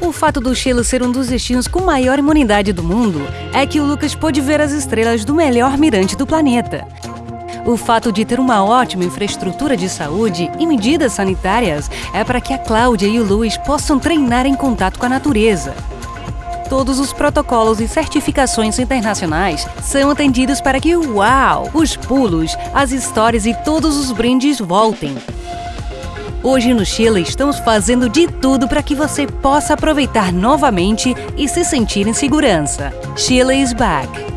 O fato do Chile ser um dos destinos com maior imunidade do mundo é que o Lucas pôde ver as estrelas do melhor mirante do planeta. O fato de ter uma ótima infraestrutura de saúde e medidas sanitárias é para que a Cláudia e o Luiz possam treinar em contato com a natureza. Todos os protocolos e certificações internacionais são atendidos para que, uau, os pulos, as histórias e todos os brindes voltem. Hoje no Chile estamos fazendo de tudo para que você possa aproveitar novamente e se sentir em segurança. Chile is back!